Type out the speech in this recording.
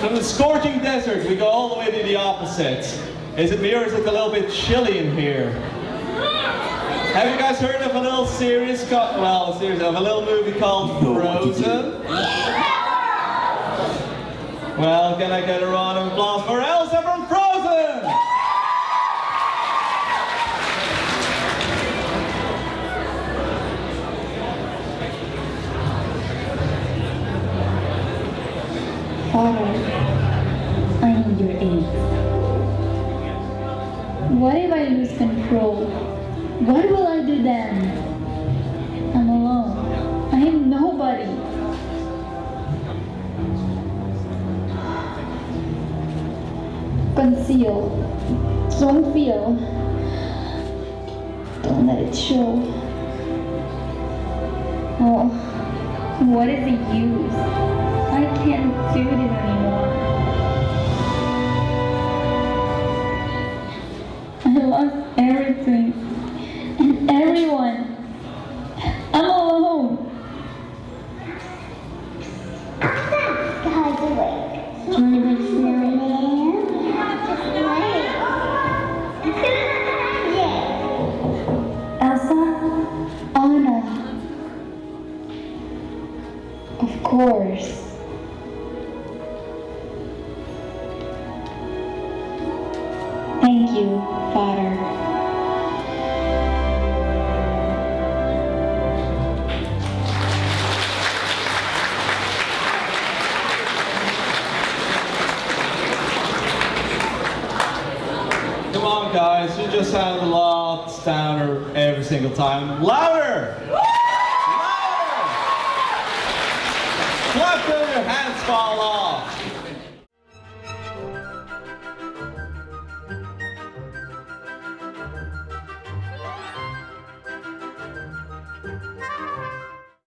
From the scorching desert, we go all the way to the opposite. Is it me or is it a little bit chilly in here? Have you guys heard of a little series called, well, a series of a little movie called Frozen? Well, can I get a round of applause for Elsa I need your aid. What if I lose control? What will I do then? I'm alone. I am nobody. Conceal. Don't feel. Don't let it show. Oh, what is the use? I can't do this anymore. I lost everything and everyone. I'm alone. Guys, wait. You want to. Elsa? Of course. Thank you, Father. Come on, guys. You just had the loudest downer every single time. Louder! Louder! Clap your hands fall off.